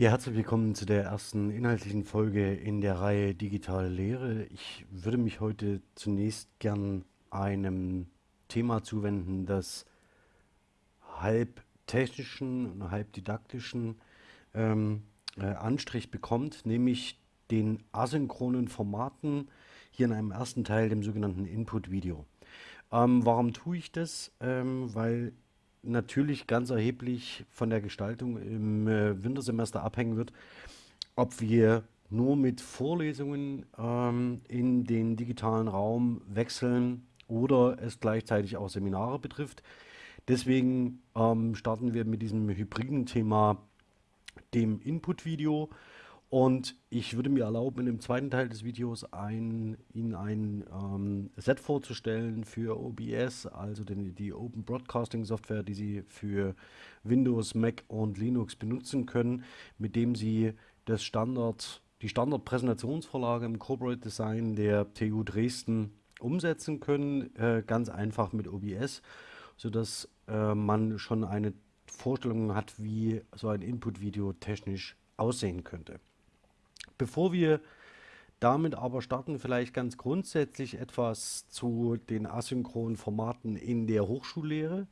Ja, herzlich willkommen zu der ersten inhaltlichen Folge in der Reihe Digitale Lehre. Ich würde mich heute zunächst gern einem Thema zuwenden, das halb technischen und halb didaktischen ähm, äh, Anstrich bekommt, nämlich den asynchronen Formaten, hier in einem ersten Teil, dem sogenannten Input-Video. Ähm, warum tue ich das? Ähm, weil natürlich ganz erheblich von der Gestaltung im äh, Wintersemester abhängen wird, ob wir nur mit Vorlesungen ähm, in den digitalen Raum wechseln oder es gleichzeitig auch Seminare betrifft. Deswegen ähm, starten wir mit diesem hybriden Thema, dem Input-Video. Und ich würde mir erlauben, in dem zweiten Teil des Videos ein, Ihnen ein ähm, Set vorzustellen für OBS, also den, die Open Broadcasting Software, die Sie für Windows, Mac und Linux benutzen können, mit dem Sie das Standard, die Standardpräsentationsvorlage im Corporate Design der TU Dresden umsetzen können, äh, ganz einfach mit OBS, sodass äh, man schon eine Vorstellung hat, wie so ein Input-Video technisch aussehen könnte. Bevor wir damit aber starten, vielleicht ganz grundsätzlich etwas zu den asynchronen Formaten in der Hochschullehre.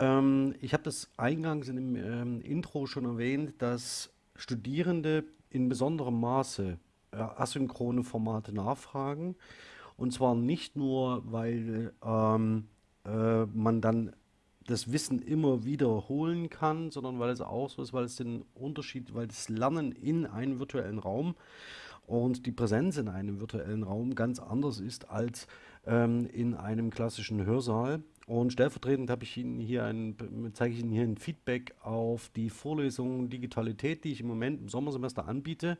Ähm, ich habe das eingangs in dem ähm, Intro schon erwähnt, dass Studierende in besonderem Maße äh, asynchrone Formate nachfragen. Und zwar nicht nur, weil ähm, äh, man dann das Wissen immer wiederholen kann, sondern weil es auch so ist, weil es den Unterschied, weil das Lernen in einem virtuellen Raum und die Präsenz in einem virtuellen Raum ganz anders ist als ähm, in einem klassischen Hörsaal. Und stellvertretend habe ich Ihnen hier ein, zeige ich Ihnen hier ein Feedback auf die Vorlesung Digitalität, die ich im Moment im Sommersemester anbiete.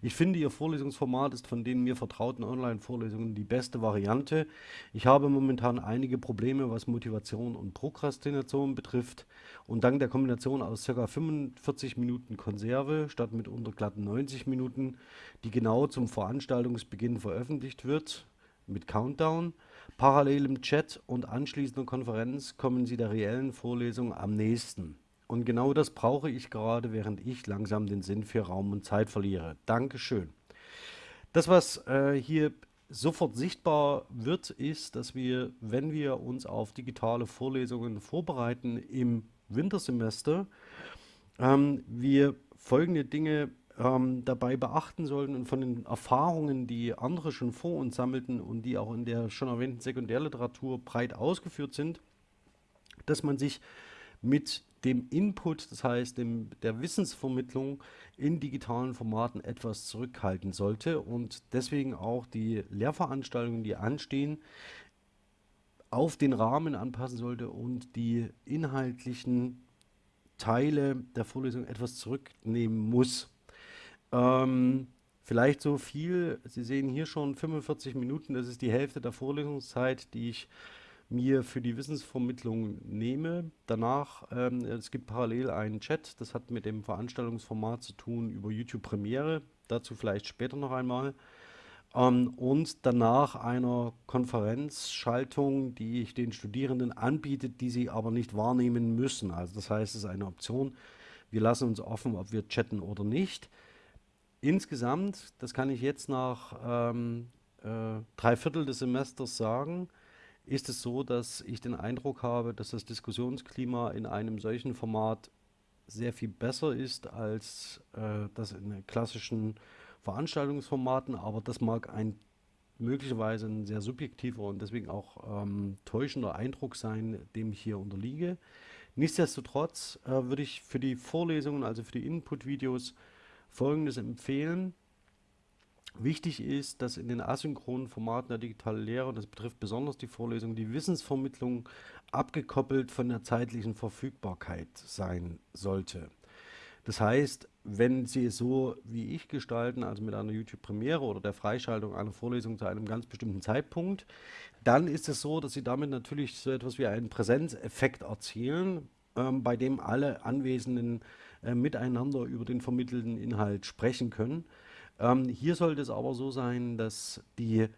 Ich finde, Ihr Vorlesungsformat ist von den mir vertrauten Online-Vorlesungen die beste Variante. Ich habe momentan einige Probleme, was Motivation und Prokrastination betrifft. Und dank der Kombination aus ca. 45 Minuten Konserve statt mitunter glatten 90 Minuten, die genau zum Veranstaltungsbeginn veröffentlicht wird, mit Countdown, Parallel im Chat und anschließender Konferenz kommen Sie der reellen Vorlesung am nächsten. Und genau das brauche ich gerade, während ich langsam den Sinn für Raum und Zeit verliere. Dankeschön. Das, was äh, hier sofort sichtbar wird, ist, dass wir, wenn wir uns auf digitale Vorlesungen vorbereiten im Wintersemester, ähm, wir folgende Dinge ähm, dabei beachten sollten und von den Erfahrungen, die andere schon vor uns sammelten und die auch in der schon erwähnten Sekundärliteratur breit ausgeführt sind, dass man sich mit dem Input, das heißt dem, der Wissensvermittlung in digitalen Formaten etwas zurückhalten sollte und deswegen auch die Lehrveranstaltungen, die anstehen, auf den Rahmen anpassen sollte und die inhaltlichen Teile der Vorlesung etwas zurücknehmen muss. Ähm, vielleicht so viel, Sie sehen hier schon 45 Minuten, das ist die Hälfte der Vorlesungszeit, die ich mir für die Wissensvermittlung nehme. Danach, ähm, es gibt parallel einen Chat, das hat mit dem Veranstaltungsformat zu tun über YouTube Premiere, dazu vielleicht später noch einmal. Ähm, und danach einer Konferenzschaltung, die ich den Studierenden anbietet, die sie aber nicht wahrnehmen müssen. Also das heißt, es ist eine Option. Wir lassen uns offen, ob wir chatten oder nicht. Insgesamt, das kann ich jetzt nach ähm, äh, drei Viertel des Semesters sagen, ist es so, dass ich den Eindruck habe, dass das Diskussionsklima in einem solchen Format sehr viel besser ist als äh, das in klassischen Veranstaltungsformaten, aber das mag ein möglicherweise ein sehr subjektiver und deswegen auch ähm, täuschender Eindruck sein, dem ich hier unterliege. Nichtsdestotrotz äh, würde ich für die Vorlesungen, also für die Input-Videos, Folgendes empfehlen. Wichtig ist, dass in den asynchronen Formaten der digitalen Lehre, und das betrifft besonders die Vorlesung, die Wissensvermittlung abgekoppelt von der zeitlichen Verfügbarkeit sein sollte. Das heißt, wenn Sie es so wie ich gestalten, also mit einer YouTube-Premiere oder der Freischaltung einer Vorlesung zu einem ganz bestimmten Zeitpunkt, dann ist es so, dass Sie damit natürlich so etwas wie einen Präsenzeffekt erzielen, ähm, bei dem alle Anwesenden äh, miteinander über den vermittelten Inhalt sprechen können. Ähm, hier sollte es aber so sein, dass die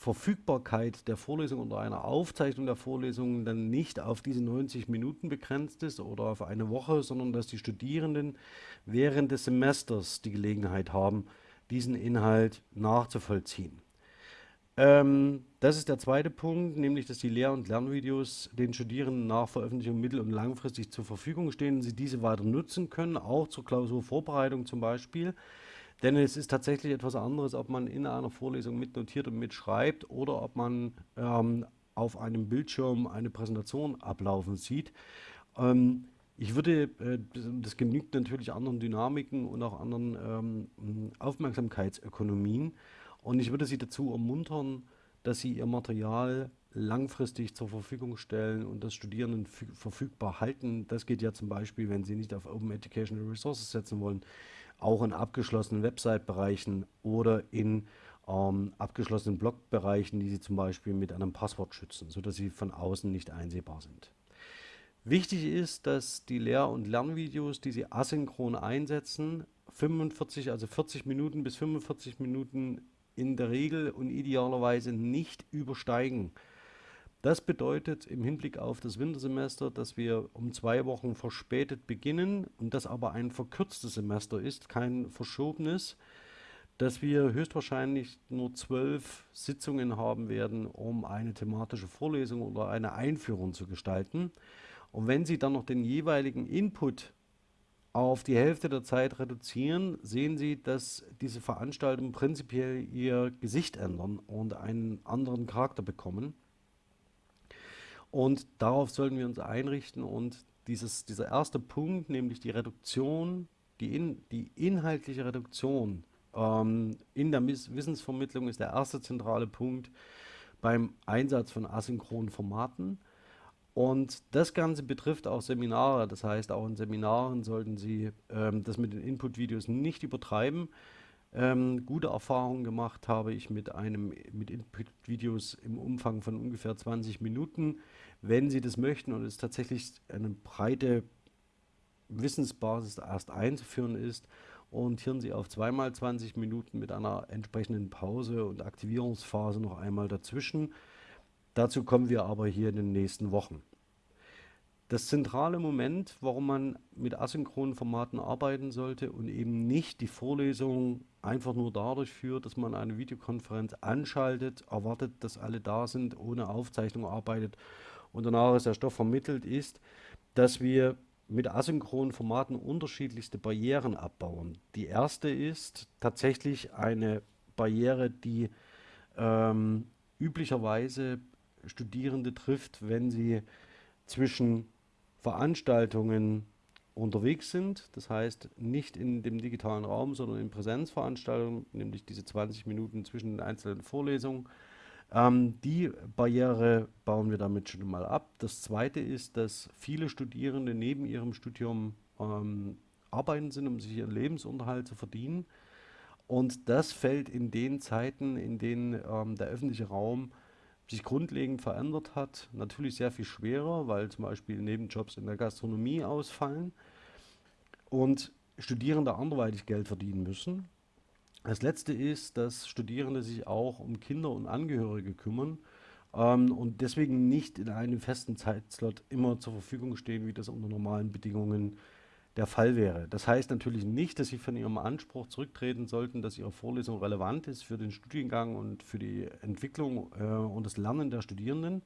Verfügbarkeit der Vorlesung oder einer Aufzeichnung der Vorlesung dann nicht auf diese 90 Minuten begrenzt ist oder auf eine Woche, sondern dass die Studierenden während des Semesters die Gelegenheit haben, diesen Inhalt nachzuvollziehen. Ähm, das ist der zweite Punkt, nämlich dass die Lehr- und Lernvideos den Studierenden nach Veröffentlichung mittel- und langfristig zur Verfügung stehen, sie diese weiter nutzen können, auch zur Klausurvorbereitung zum Beispiel. Denn es ist tatsächlich etwas anderes, ob man in einer Vorlesung mitnotiert und mitschreibt oder ob man ähm, auf einem Bildschirm eine Präsentation ablaufen sieht. Ähm, ich würde, äh, das genügt natürlich anderen Dynamiken und auch anderen ähm, Aufmerksamkeitsökonomien. Und ich würde Sie dazu ermuntern, dass Sie Ihr Material langfristig zur Verfügung stellen und das Studierenden verfügbar halten. Das geht ja zum Beispiel, wenn Sie nicht auf Open Educational Resources setzen wollen, auch in abgeschlossenen Website-Bereichen oder in ähm, abgeschlossenen Blog-Bereichen, die Sie zum Beispiel mit einem Passwort schützen, sodass sie von außen nicht einsehbar sind. Wichtig ist, dass die Lehr- und Lernvideos, die Sie asynchron einsetzen, 45, also 40 Minuten bis 45 Minuten in der Regel und idealerweise nicht übersteigen. Das bedeutet im Hinblick auf das Wintersemester, dass wir um zwei Wochen verspätet beginnen und das aber ein verkürztes Semester ist, kein verschobenes, dass wir höchstwahrscheinlich nur zwölf Sitzungen haben werden, um eine thematische Vorlesung oder eine Einführung zu gestalten. Und wenn Sie dann noch den jeweiligen Input auf die Hälfte der Zeit reduzieren, sehen Sie, dass diese Veranstaltungen prinzipiell ihr Gesicht ändern und einen anderen Charakter bekommen. Und darauf sollten wir uns einrichten und dieses, dieser erste Punkt, nämlich die Reduktion, die, in, die inhaltliche Reduktion ähm, in der Wissensvermittlung ist der erste zentrale Punkt beim Einsatz von asynchronen Formaten. Und das Ganze betrifft auch Seminare. Das heißt, auch in Seminaren sollten Sie ähm, das mit den Input-Videos nicht übertreiben. Ähm, gute Erfahrungen gemacht habe ich mit einem mit Input-Videos im Umfang von ungefähr 20 Minuten. Wenn Sie das möchten und es tatsächlich eine breite Wissensbasis erst einzuführen ist, orientieren Sie auf zweimal 20 Minuten mit einer entsprechenden Pause und Aktivierungsphase noch einmal dazwischen. Dazu kommen wir aber hier in den nächsten Wochen. Das zentrale Moment, warum man mit asynchronen Formaten arbeiten sollte und eben nicht die Vorlesung einfach nur dadurch führt, dass man eine Videokonferenz anschaltet, erwartet, dass alle da sind, ohne Aufzeichnung arbeitet und danach ist der Stoff vermittelt, ist, dass wir mit asynchronen Formaten unterschiedlichste Barrieren abbauen. Die erste ist tatsächlich eine Barriere, die ähm, üblicherweise Studierende trifft, wenn sie zwischen Veranstaltungen unterwegs sind, das heißt nicht in dem digitalen Raum, sondern in Präsenzveranstaltungen, nämlich diese 20 Minuten zwischen den einzelnen Vorlesungen. Ähm, die Barriere bauen wir damit schon mal ab. Das zweite ist, dass viele Studierende neben ihrem Studium ähm, arbeiten sind, um sich ihren Lebensunterhalt zu verdienen. Und das fällt in den Zeiten, in denen ähm, der öffentliche Raum sich grundlegend verändert hat, natürlich sehr viel schwerer, weil zum Beispiel Nebenjobs in der Gastronomie ausfallen und Studierende anderweitig Geld verdienen müssen. Das letzte ist, dass Studierende sich auch um Kinder und Angehörige kümmern ähm, und deswegen nicht in einem festen Zeitslot immer zur Verfügung stehen, wie das unter normalen Bedingungen der Fall wäre. Das heißt natürlich nicht, dass Sie von Ihrem Anspruch zurücktreten sollten, dass Ihre Vorlesung relevant ist für den Studiengang und für die Entwicklung äh, und das Lernen der Studierenden,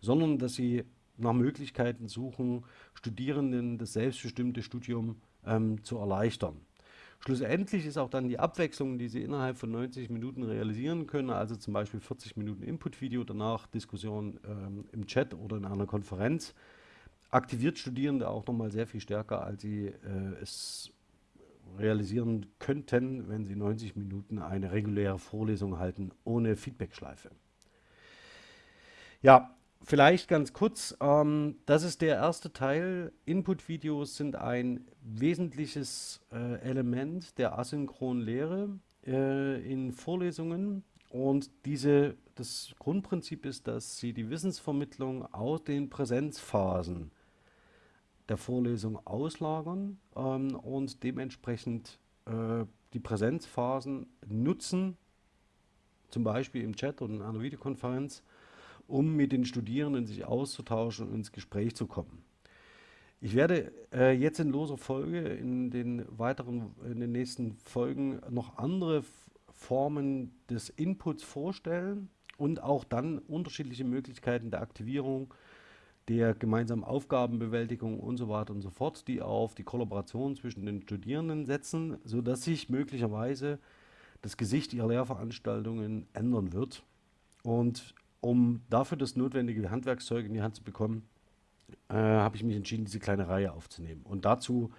sondern dass Sie nach Möglichkeiten suchen, Studierenden das selbstbestimmte Studium ähm, zu erleichtern. Schlussendlich ist auch dann die Abwechslung, die Sie innerhalb von 90 Minuten realisieren können, also zum Beispiel 40 Minuten Input-Video, danach Diskussion ähm, im Chat oder in einer Konferenz, aktiviert Studierende auch nochmal sehr viel stärker, als sie äh, es realisieren könnten, wenn sie 90 Minuten eine reguläre Vorlesung halten, ohne Feedbackschleife. Ja, vielleicht ganz kurz, ähm, das ist der erste Teil. Input-Videos sind ein wesentliches äh, Element der asynchronen Lehre äh, in Vorlesungen. Und diese, das Grundprinzip ist, dass sie die Wissensvermittlung aus den Präsenzphasen der Vorlesung auslagern ähm, und dementsprechend äh, die Präsenzphasen nutzen, zum Beispiel im Chat oder in einer Videokonferenz, um mit den Studierenden sich auszutauschen und ins Gespräch zu kommen. Ich werde äh, jetzt in loser Folge in den weiteren, in den nächsten Folgen noch andere Formen des Inputs vorstellen und auch dann unterschiedliche Möglichkeiten der Aktivierung, der gemeinsamen Aufgabenbewältigung und so weiter und so fort, die auf die Kollaboration zwischen den Studierenden setzen, sodass sich möglicherweise das Gesicht ihrer Lehrveranstaltungen ändern wird. Und um dafür das notwendige Handwerkszeug in die Hand zu bekommen, äh, habe ich mich entschieden, diese kleine Reihe aufzunehmen. Und dazu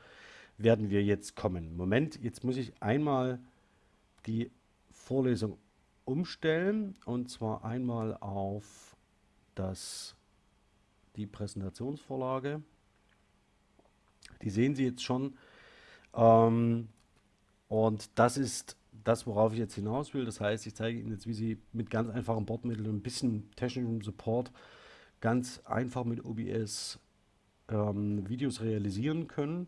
werden wir jetzt kommen. Moment, jetzt muss ich einmal die Vorlesung umstellen und zwar einmal auf das, die Präsentationsvorlage. Die sehen Sie jetzt schon. Ähm, und das ist das, worauf ich jetzt hinaus will. Das heißt, ich zeige Ihnen jetzt, wie Sie mit ganz einfachen Bordmitteln und ein bisschen technischem Support ganz einfach mit OBS ähm, Videos realisieren können.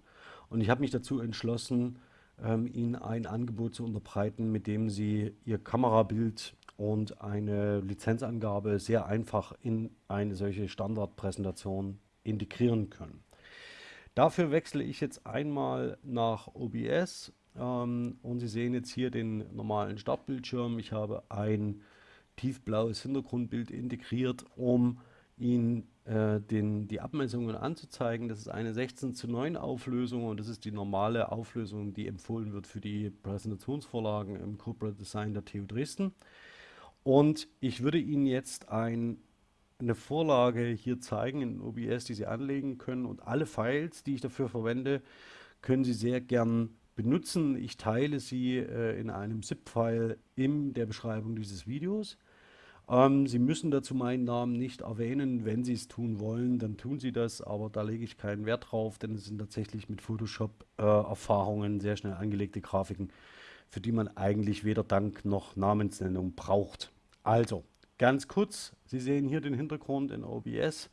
Und ich habe mich dazu entschlossen, ähm, Ihnen ein Angebot zu unterbreiten, mit dem Sie Ihr Kamerabild und eine Lizenzangabe sehr einfach in eine solche Standardpräsentation integrieren können. Dafür wechsle ich jetzt einmal nach OBS ähm, und Sie sehen jetzt hier den normalen Startbildschirm. Ich habe ein tiefblaues Hintergrundbild integriert, um Ihnen äh, den, die Abmessungen anzuzeigen. Das ist eine 16 zu 9 Auflösung und das ist die normale Auflösung, die empfohlen wird für die Präsentationsvorlagen im Corporate Design der TU Dresden. Und ich würde Ihnen jetzt ein, eine Vorlage hier zeigen in OBS, die Sie anlegen können und alle Files, die ich dafür verwende, können Sie sehr gern benutzen. Ich teile sie äh, in einem ZIP-File in der Beschreibung dieses Videos. Ähm, sie müssen dazu meinen Namen nicht erwähnen. Wenn Sie es tun wollen, dann tun Sie das, aber da lege ich keinen Wert drauf, denn es sind tatsächlich mit Photoshop-Erfahrungen äh, sehr schnell angelegte Grafiken, für die man eigentlich weder Dank noch Namensnennung braucht. Also, ganz kurz, Sie sehen hier den Hintergrund in OBS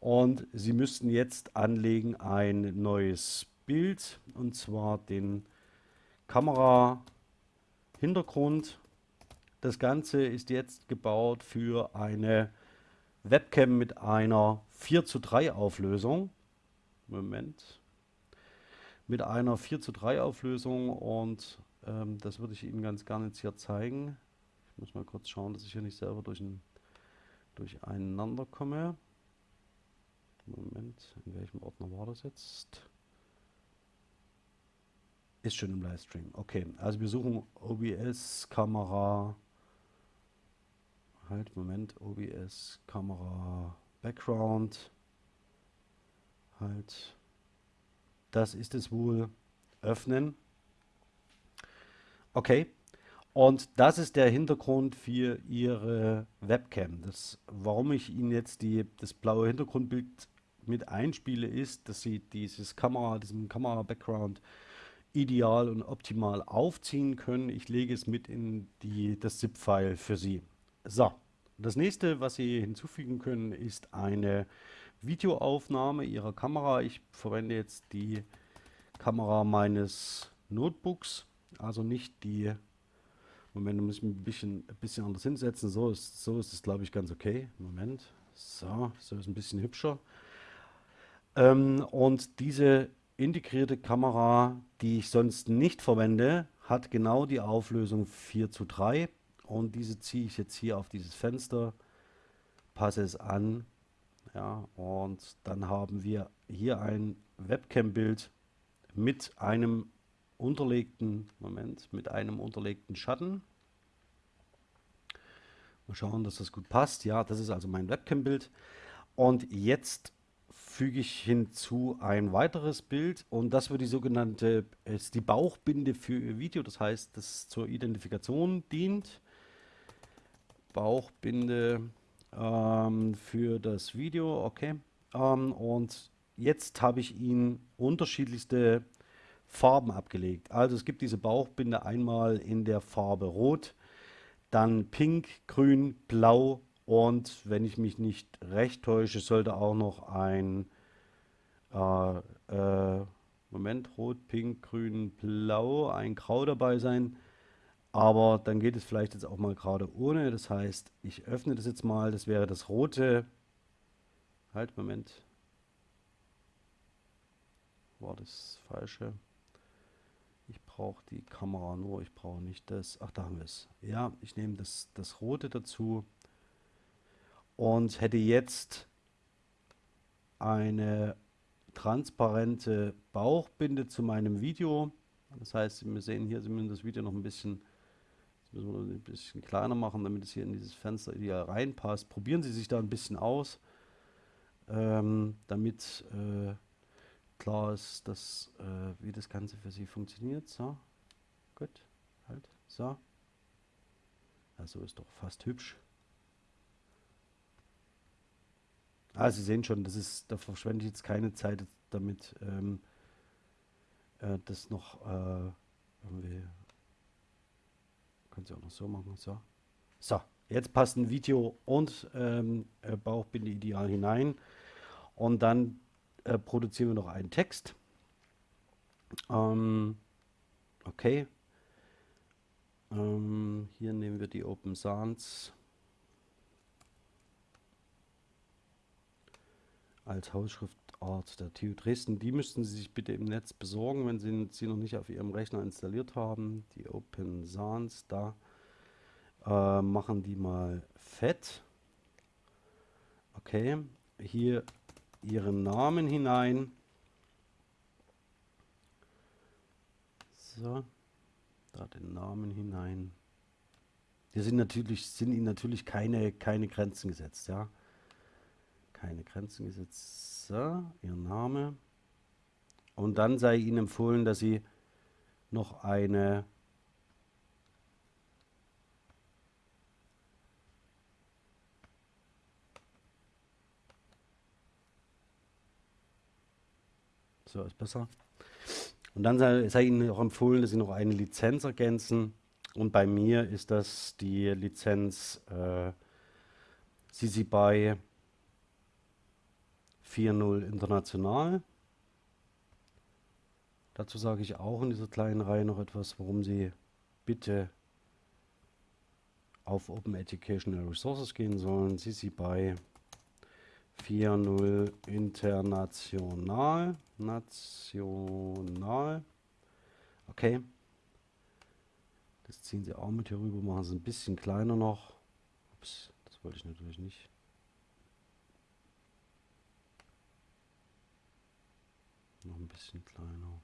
und Sie müssten jetzt anlegen ein neues Bild und zwar den Kamera Hintergrund. Das Ganze ist jetzt gebaut für eine Webcam mit einer 4 zu 3 Auflösung. Moment. Mit einer 4 zu 3 Auflösung und ähm, das würde ich Ihnen ganz gerne jetzt hier zeigen. Muss mal kurz schauen, dass ich hier nicht selber durch ein, durcheinander komme. Moment, in welchem Ordner war das jetzt? Ist schon im Livestream. Okay, also wir suchen OBS Kamera. Halt, Moment, OBS Kamera Background. Halt. Das ist es wohl. Öffnen. Okay. Und das ist der Hintergrund für Ihre Webcam. Das, warum ich Ihnen jetzt die, das blaue Hintergrundbild mit einspiele, ist, dass Sie dieses Kamera, diesen Kamera-Background ideal und optimal aufziehen können. Ich lege es mit in die, das ZIP-File für Sie. So, das nächste, was Sie hinzufügen können, ist eine Videoaufnahme Ihrer Kamera. Ich verwende jetzt die Kamera meines Notebooks, also nicht die, Moment, da muss ich mich ein bisschen, ein bisschen anders hinsetzen. So ist, so ist es, glaube ich, ganz okay. Moment, so, so ist ein bisschen hübscher. Ähm, und diese integrierte Kamera, die ich sonst nicht verwende, hat genau die Auflösung 4 zu 3 und diese ziehe ich jetzt hier auf dieses Fenster, passe es an ja, und dann haben wir hier ein Webcam-Bild mit einem unterlegten, Moment, mit einem unterlegten Schatten. Mal schauen, dass das gut passt. Ja, das ist also mein Webcam-Bild. Und jetzt füge ich hinzu ein weiteres Bild und das wird die sogenannte, ist die Bauchbinde für Ihr Video, das heißt, das zur Identifikation dient. Bauchbinde ähm, für das Video, okay. Ähm, und jetzt habe ich Ihnen unterschiedlichste Farben abgelegt. Also es gibt diese Bauchbinde einmal in der Farbe Rot, dann Pink, Grün, Blau und wenn ich mich nicht recht täusche, sollte auch noch ein äh, äh, Moment, Rot, Pink, Grün, Blau, ein Grau dabei sein. Aber dann geht es vielleicht jetzt auch mal gerade ohne. Das heißt, ich öffne das jetzt mal. Das wäre das rote. Halt, Moment. War das falsche? Brauche die Kamera nur, ich brauche nicht das. Ach, da haben wir es. Ja, ich nehme das, das rote dazu und hätte jetzt eine transparente Bauchbinde zu meinem Video. Das heißt, wir sehen hier, Sie müssen das Video noch ein bisschen, ein bisschen kleiner machen, damit es hier in dieses Fenster ideal reinpasst. Probieren Sie sich da ein bisschen aus, ähm, damit äh, klar ist, dass, äh, wie das Ganze für Sie funktioniert. So, gut, halt, so. Ja, so ist doch fast hübsch. Ah, Sie sehen schon, das ist, da verschwende ich jetzt keine Zeit damit, ähm, äh, das noch äh, irgendwie, können Sie auch noch so machen, so. So, jetzt passt ein Video und ähm, äh, Bauchbinde ideal hinein und dann äh, produzieren wir noch einen Text. Ähm, okay. Ähm, hier nehmen wir die Open Sans. als Hausschriftart der TU Dresden. Die müssten Sie sich bitte im Netz besorgen, wenn Sie sie noch nicht auf Ihrem Rechner installiert haben. Die Open Sans, da äh, machen die mal fett. Okay, hier Ihren Namen hinein. So, da den Namen hinein. Hier sind natürlich sind Ihnen natürlich keine keine Grenzen gesetzt, ja keine Grenzen gesetzt. So, Ihr Name. Und dann sei Ihnen empfohlen, dass Sie noch eine So ist besser. Und dann sei, Ihnen auch empfohlen, dass Sie noch eine Lizenz ergänzen. Und bei mir ist das die Lizenz äh, CC BY 4-0 international. Dazu sage ich auch in dieser kleinen Reihe noch etwas, warum Sie bitte auf Open Educational Resources gehen sollen. Sie sie bei 4.0 international. National. Okay. Das ziehen Sie auch mit hier rüber, machen Sie ein bisschen kleiner noch. Ups, das wollte ich natürlich nicht. Noch ein bisschen kleiner.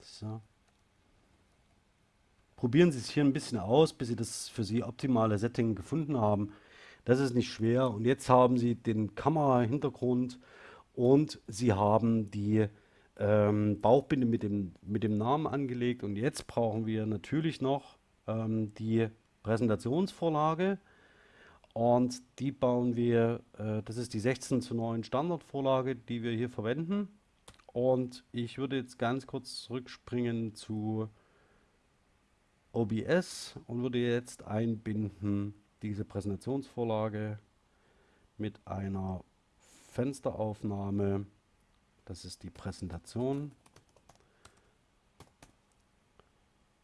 So. Probieren Sie es hier ein bisschen aus, bis Sie das für Sie optimale Setting gefunden haben. Das ist nicht schwer. Und jetzt haben Sie den Kamera-Hintergrund und Sie haben die ähm, Bauchbinde mit dem, mit dem Namen angelegt. Und jetzt brauchen wir natürlich noch ähm, die Präsentationsvorlage. Und die bauen wir, äh, das ist die 16 zu 9 Standardvorlage, die wir hier verwenden. Und ich würde jetzt ganz kurz zurückspringen zu OBS und würde jetzt einbinden diese Präsentationsvorlage mit einer Fensteraufnahme. Das ist die Präsentation.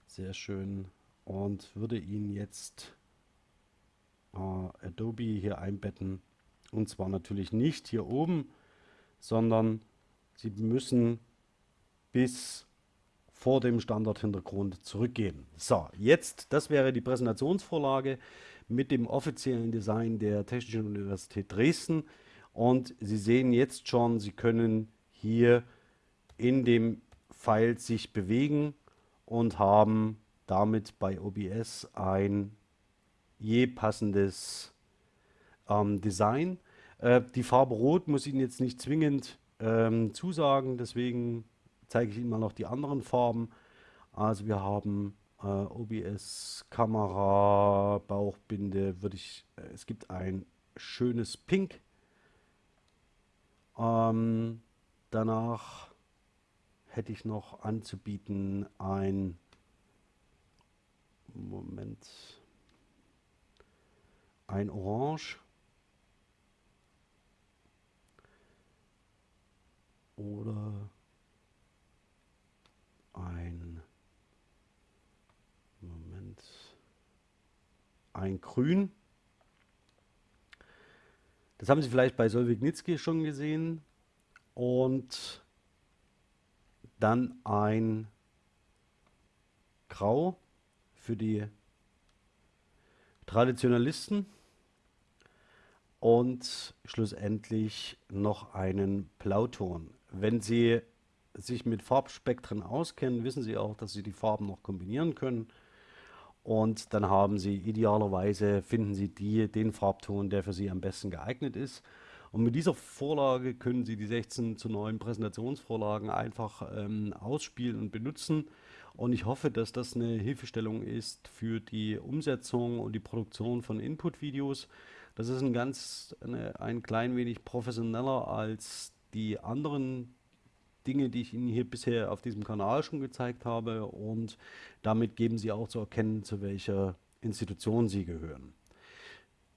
Sehr schön. Und würde ihn jetzt äh, Adobe hier einbetten. Und zwar natürlich nicht hier oben, sondern Sie müssen bis vor dem Standardhintergrund zurückgehen. So, jetzt, das wäre die Präsentationsvorlage mit dem offiziellen Design der Technischen Universität Dresden. Und Sie sehen jetzt schon, Sie können hier in dem Pfeil sich bewegen und haben damit bei OBS ein je passendes ähm, Design. Äh, die Farbe Rot muss Ihnen jetzt nicht zwingend ähm, zusagen, deswegen zeige ich Ihnen mal noch die anderen Farben. Also wir haben äh, OBS, Kamera, Bauchbinde, würde ich, äh, es gibt ein schönes Pink. Ähm, danach hätte ich noch anzubieten ein Moment ein Orange oder ein Moment, ein Grün. Das haben Sie vielleicht bei Solvignitzki schon gesehen. Und dann ein Grau für die Traditionalisten. Und schlussendlich noch einen Blauton. Wenn Sie sich mit Farbspektren auskennen, wissen Sie auch, dass Sie die Farben noch kombinieren können. Und dann haben Sie idealerweise, finden Sie die, den Farbton, der für Sie am besten geeignet ist. Und mit dieser Vorlage können Sie die 16 zu 9 Präsentationsvorlagen einfach ähm, ausspielen und benutzen. Und ich hoffe, dass das eine Hilfestellung ist für die Umsetzung und die Produktion von Input-Videos. Das ist ein ganz eine, ein klein wenig professioneller als die anderen Dinge, die ich Ihnen hier bisher auf diesem Kanal schon gezeigt habe. Und damit geben Sie auch zu erkennen, zu welcher Institution Sie gehören.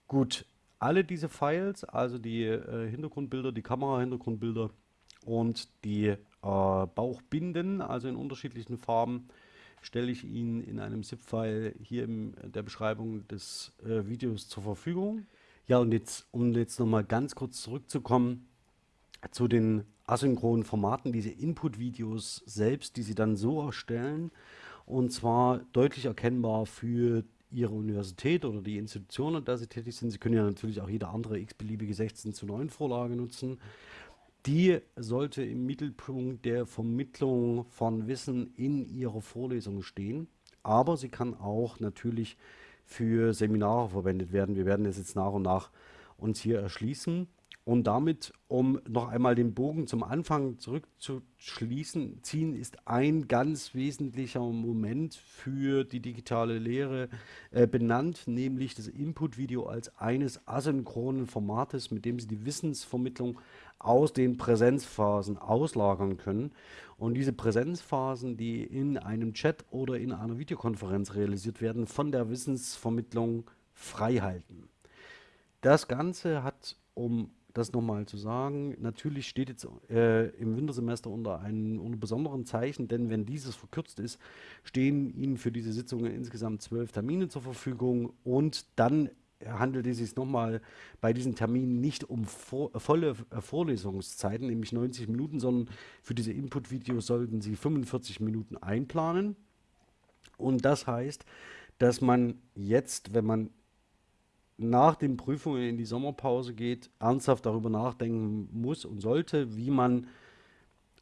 Gut, alle diese Files, also die äh, Hintergrundbilder, die Kamera-Hintergrundbilder und die äh, Bauchbinden, also in unterschiedlichen Farben, stelle ich Ihnen in einem ZIP-File hier in der Beschreibung des äh, Videos zur Verfügung. Ja, und jetzt, um jetzt nochmal ganz kurz zurückzukommen zu den asynchronen Formaten, diese Input-Videos selbst, die Sie dann so erstellen, und zwar deutlich erkennbar für Ihre Universität oder die Institution, an der Sie tätig sind. Sie können ja natürlich auch jede andere x-beliebige 16 zu 9 Vorlage nutzen. Die sollte im Mittelpunkt der Vermittlung von Wissen in Ihrer Vorlesung stehen. Aber sie kann auch natürlich für Seminare verwendet werden. Wir werden es jetzt nach und nach uns hier erschließen. Und damit, um noch einmal den Bogen zum Anfang zurückzuschließen, ziehen ist ein ganz wesentlicher Moment für die digitale Lehre äh, benannt, nämlich das Input-Video als eines asynchronen Formates, mit dem Sie die Wissensvermittlung aus den Präsenzphasen auslagern können. Und diese Präsenzphasen, die in einem Chat oder in einer Videokonferenz realisiert werden, von der Wissensvermittlung frei halten. Das Ganze hat um das nochmal zu sagen. Natürlich steht jetzt äh, im Wintersemester unter einem unter besonderen Zeichen, denn wenn dieses verkürzt ist, stehen Ihnen für diese Sitzungen insgesamt zwölf Termine zur Verfügung und dann handelt es sich nochmal bei diesen Terminen nicht um vor, volle äh, Vorlesungszeiten, nämlich 90 Minuten, sondern für diese Input-Videos sollten Sie 45 Minuten einplanen. Und das heißt, dass man jetzt, wenn man nach den Prüfungen in die Sommerpause geht, ernsthaft darüber nachdenken muss und sollte, wie man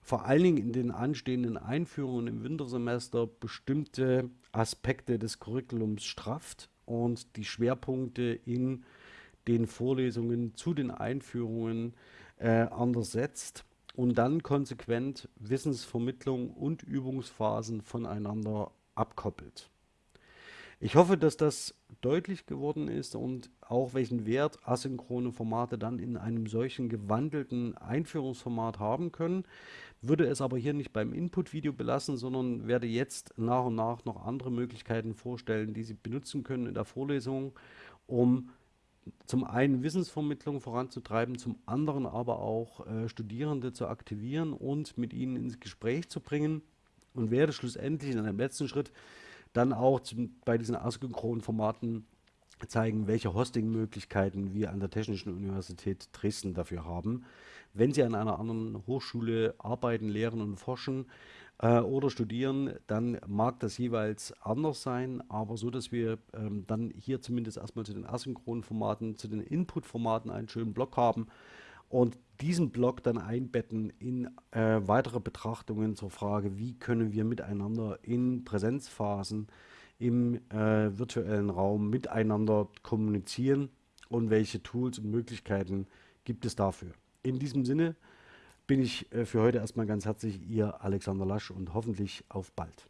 vor allen Dingen in den anstehenden Einführungen im Wintersemester bestimmte Aspekte des Curriculums strafft und die Schwerpunkte in den Vorlesungen zu den Einführungen äh, anders setzt und dann konsequent Wissensvermittlung und Übungsphasen voneinander abkoppelt. Ich hoffe, dass das deutlich geworden ist und auch welchen Wert asynchrone Formate dann in einem solchen gewandelten Einführungsformat haben können. Würde es aber hier nicht beim Input-Video belassen, sondern werde jetzt nach und nach noch andere Möglichkeiten vorstellen, die Sie benutzen können in der Vorlesung, um zum einen Wissensvermittlung voranzutreiben, zum anderen aber auch äh, Studierende zu aktivieren und mit ihnen ins Gespräch zu bringen und werde schlussendlich in einem letzten Schritt dann auch zum, bei diesen asynchronen Formaten zeigen, welche Hosting-Möglichkeiten wir an der Technischen Universität Dresden dafür haben. Wenn Sie an einer anderen Hochschule arbeiten, lehren und forschen äh, oder studieren, dann mag das jeweils anders sein, aber so, dass wir ähm, dann hier zumindest erstmal zu den asynchronen Formaten, zu den Input-Formaten einen schönen Block haben und diesen Block dann einbetten in äh, weitere Betrachtungen zur Frage, wie können wir miteinander in Präsenzphasen im äh, virtuellen Raum miteinander kommunizieren und welche Tools und Möglichkeiten gibt es dafür. In diesem Sinne bin ich äh, für heute erstmal ganz herzlich Ihr Alexander Lasch und hoffentlich auf bald.